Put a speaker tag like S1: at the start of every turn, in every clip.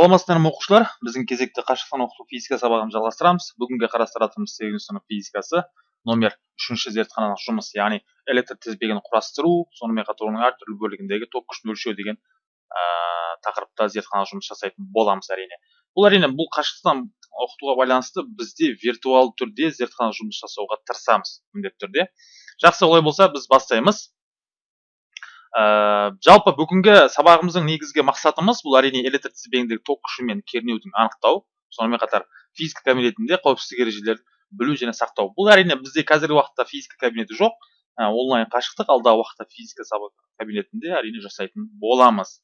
S1: саламатсыздар ма оқушылар? Біздің кезекті қашықтан оқыту физика сабағын жалғастырамыз. Бүгінгі қарастыратынымыз сегізінші сынып физикасы номер үшінші зертханалық жұмыс яғни электр тізбегін құрастыру сонымен қатар оның әртүрлі бөлігіндегі ток күшін өлшеу деген ә, тақырыпта зертханалық жұмыс жасайтын боламыз әрине. Бұл әрине бұл қашықтан оқытуға байланысты бізде виртуалды түрде зертханалық жұмыс жасауға тырысамыз міндетті түрде. Жақсы олай болса біз бастаймыз. Ә, жалпы бүгінгі сабағымыздың негізгі мақсатымыз бұл әрине электр тізбегіндегі ток күші мен кернеудің анықтау сонымен қатар физика кабинетінде қауіпсіздік ережелерін білу және сақтау. Бұл әрине бізде қазіргі уақытта физика кабинеті жоқ ә, онлайн қашықтық алдағы уақытта физика сабақ кабинетінде әрине жасайтын боламыз.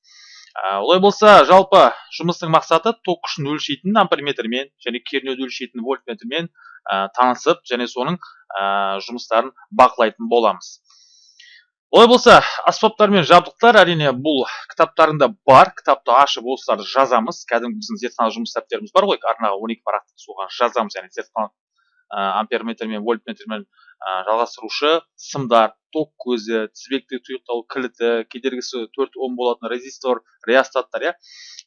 S1: Ә, олай болса жалпы жұмыстың мақсаты ток күшін өлшейтін амперметрмен және кернеуді өлшейтін вольтметрмен ә, танысып және соның ә, жұмыстарын бақылайтын боламыз. Олай болса аспаптар мен жабдықтар әрине бұл кітаптарында бар. Кітапты ашып осыларды жазамыз. Кәдімгі біздің зертханалық жұмыс дәптеріміз бар ғой. Арнаға он екі парақтық соған жазамыз. Яғни зертханалық амперметр мен вольтметрмен жалғастырушы сымдар ток көзі тізбекті тұйықталу кілті кедергісі төрт ом болатын резистор реостаттар иә.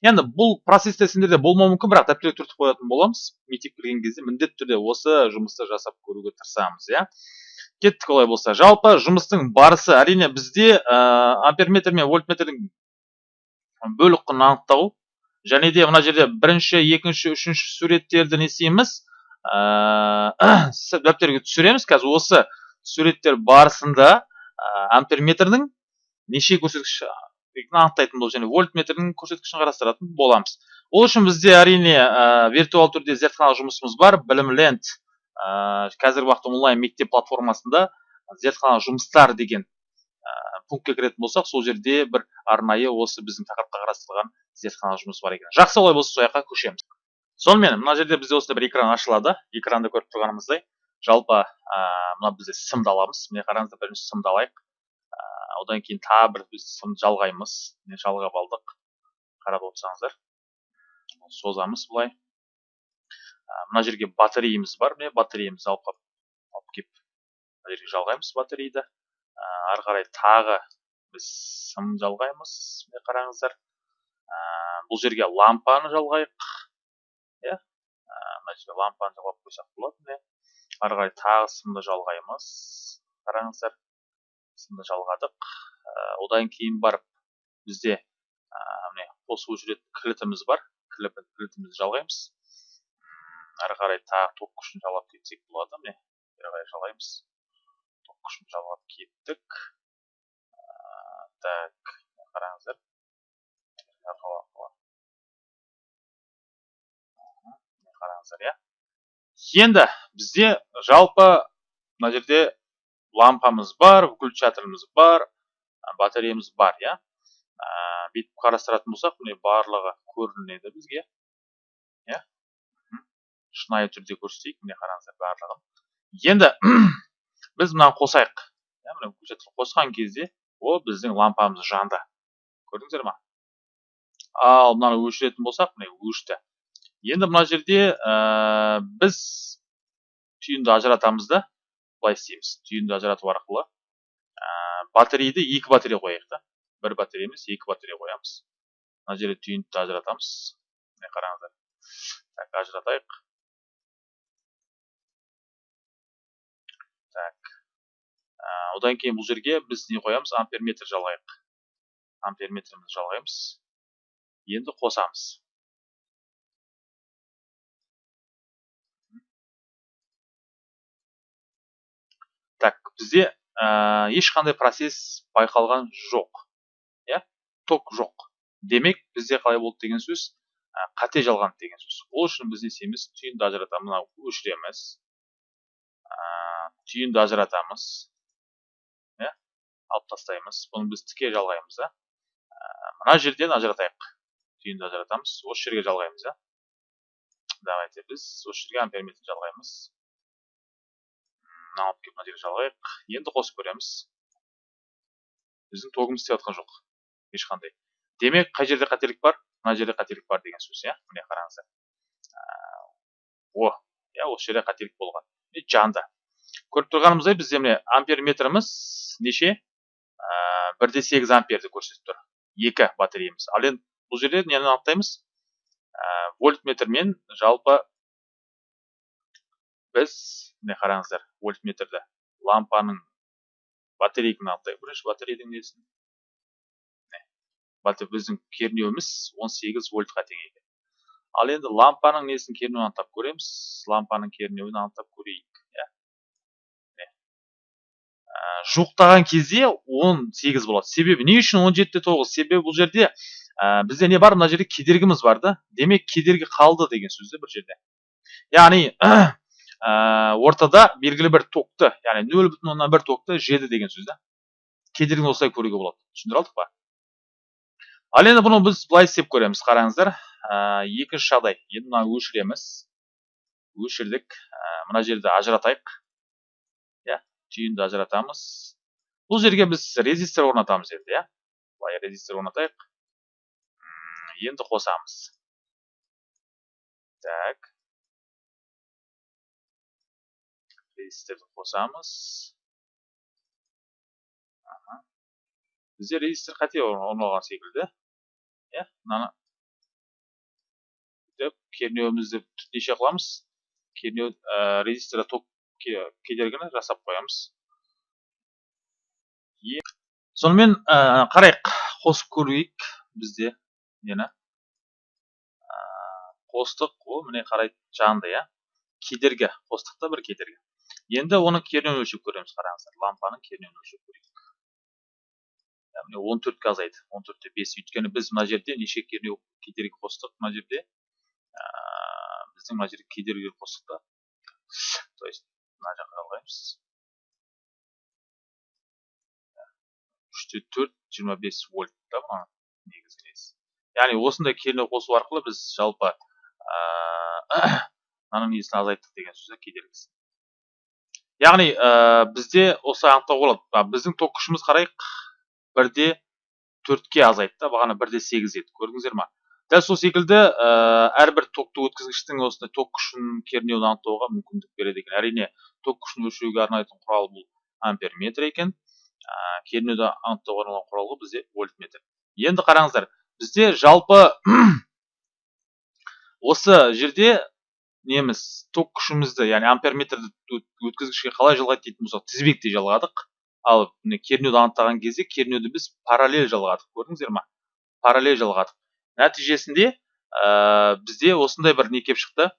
S1: Енді бұл процесстер сендерде болмауы мүмкін бірақ дәптерге түртіп қоятын боламыз. Мектепке кірген кезде міндетті түрде осы жұмысты жасап көруге тырысамыз иә. Кеттік олай болса. Жалпы жұмыстың барысы әрине бізде ә, амперметр мен вольтметрдің бөлік құнын анықтау және де мына жерде бірінші екінші үшінші суреттерді не істейміз ә, дәптерге түсіреміз. Қазір осы суреттер барысында ә, амперметрдің неше көрсеткіш анықтайтын боламыз және вольтметрдің көрсеткішін қарастыратын боламыз. Ол үшін бізде әрине ә, виртуал түрде зертханалық жұмысымыз бар білім ленд. Ә, қазіргі уақытта онлайн мектеп платформасында зертхана жұмыстар деген ә, пунктке кіретін болсақ сол жерде бір арнайы осы біздің тақырыпқа қарастырылған зертхана жұмыс бар екен. Жақсы олай болса сол жаққа көшеміз. Сонымен мына жерде бізде осындай бір экран ашылады. Экранда көріп тұрғанымыздай жалпы ә, мына бізде сымды аламыз. Міне қараңыздар бірінші сымды алайық. Ә, одан кейін тағы бір біз сымды жалғаймыз. Міне жалғап алдық. Қарап отырсаңыздар. Созамыз былай. Мына жерге батареямыз бар міне батареямызды алып алып келіп мына жерге жалғаймыз батареяды ары қарай тағы біз сым жалғаймыз міне қараңыздар. Бұл жерге лампаны жалғайық иә? Мына жерге лампаны жалғап қойсақ болады міне. Ары қарай тағы сымды жалғаймыз қараңыздар. Сымды жалғадық. Одан кейін барып бізде міне қосылып жүретін кілтіміз бар. Кілтімізді жалғаймыз. Ары қарай тағы ток күшін жалғап кетсек болады міне бері қарай жалғаймыз ток күшін жалғап кеттік так қараңыздар. Қараңыздар иә? Енді бізде жалпы мына жерде лампамыз бар выключателіміз бар батареямыз бар иә? Бүйтіп қарастыратын болсақ міне барлығы көрінеді бізге иә? Шынайы түрде көрсетейік міне қараңыздар барлығын. Енді біз мынаны қосайық. Иә мына көкжетті қосқан кезде о біздің лампамыз жанды. Көрдіңіздер ма? Ал мынаны өшіретін болсақ міне өшті. Енді мына жерде ә, біз түйінді ажыратамыз да. Былай істейміз. Түйінді ажырату арқылы ә, батарейді екі батарея қояйық та. Бір батарея емес екі батарея қоямыз. Мына жерде түйінді ажыратамыз. Міне қараңыздар. Так ажыратайық. Так. Ә, одан кейін бұл жерге біз не қоямыз? Амперметр жалғайық амперметрімізді жалғаймыз енді қосамыз. Так бізде ә, ешқандай процесс байқалған жоқ. Иә? Ток жоқ. Демек бізде қалай болды деген сөз ә, қате жалған деген сөз. Ол үшін біз не істейміз? Түйінді ажыратамыз мынау өшіреміз. Түйінді ажыратамыз иә алып тастаймыз бұны біз тіке жалғаймыз да мына жерден ажыратайық түйінді ажыратамыз осы жерге жалғаймыз да давайте біз осы жерге амперметр жалғаймыз мынаны алып келіп мына жерге жалғайық енді қосып көреміз біздің тогымыз істеп жатқан жоқ ешқандай демек қай жерде қателік бар мына жерде қателік бар деген сөз иә міне қараңыздар о иә осы жерде қателік болған жанды көріп тұрғанымыздай бізде міне амперметріміз неше? Бір де сегіз амперді көрсетіп тұр. Екі батареямыз. Ал енді бұл жерде нені анықтаймыз? Вольтметрмен жалпы біз міне қараңыздар вольтметрді лампаның батарейканы алайық бірінші батарейдің несін? Біздің кернеуіміз 18 вольтқа тең екен ал енді лампаның несін кернеуін анықтап көреміз? Лампаның кернеуін анықтап көрейік. Жуықтаған кезде 18 болады. Себебі не үшін 17 де 9 себебі бұл жерде ә, бізде не бар? Мына жерде кедергіміз бар да. Демек кедергі қалды деген сөз бір жерде. Яғни ә, ортада белгілі бір токты яғни нөл бүтін оннан бір токты жеді деген сөз да. Кедергіні осылай көруге болады. Түсіндіре алдық па? Ал енді бұны біз былай істеп көреміз. Қараңыздар ә, екінші жағдай. Енді мынаны өшіреміз. Өшірдік. Ә, мына жерді ажыратайық. Түйінді ажыратамыз. Бұл жерге біз резистор орнатамыз енді иә? Былай резистор орнатайық. Енді қосамыз. Так. Резисторды қосамыз. Бізде резистор қате орналған секілді иә? Мынаны кернеуімізді неше қыламыз. Кернеу резисторда ток кедергіні жасап қоямыз. Сонымен ә, қарайық қосып көрейік бізде нені? Ә, қостық ол міне қарай жанды иә? Кедергі қостық та бір кедергі. Енді оның кернеуін өлшеп көреміз қараңыздар. Лампаның кернеуін өлшеп көрейік. Яғни он төртке азайды. Он төртте бес. Өйткені біз мына жерде неше кернеу кедергі қостық мына жерде? Ә, біздің мына жерде кедергі қостық та. То есть мына жаққа қараймыз. Үште төрт жиырма бес вольт та мына негізгі несі яғни осындай кернеу қосу арқылы біз жалпы мынаның несін азайттық деген сөз кедергісін. Яғни ә, бізде осы анықтауға болады. Біздің ток күшіміз қарайық бірде төртке азайды да бағана бірде сегіз еді. Көрдіңіздер ма? Дәл сол секілді ә, әрбір токты өткізгіштің осындай ток күшін кернеуін анықтауға мүмкіндік береді екен. Әрине ток күшін өлшеуге арнайтын құрал бұл амперметр екен. Ә, кернеуді анықтауға арналған құрал бізде вольтметр. Енді қараңыздар бізде жалпы осы жерде неміз ток күшімізді яғни амперметрді өткізгішке қалай жалғайды дейтін болсақ тізбектей жалғадық. Ал кернеуді анықтаған кезде кернеуді біз параллель жалғадық. Көрдіңіздер ма? Параллель жалғадық. Нәтижесінде ә, бізде осындай бір не келіп шықты.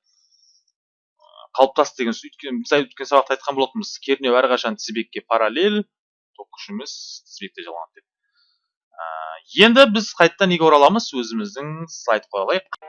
S1: Қалыптасты деген сөз. Өйткені біз өткен сабақта айтқан болатынбыз. Кернеу әрқашан тізбекке параллель ток күшіміз тізбекте жалғанады деп. Ә, енді біз қайтадан неге ораламыз? Өзіміздің слайдқа оралайық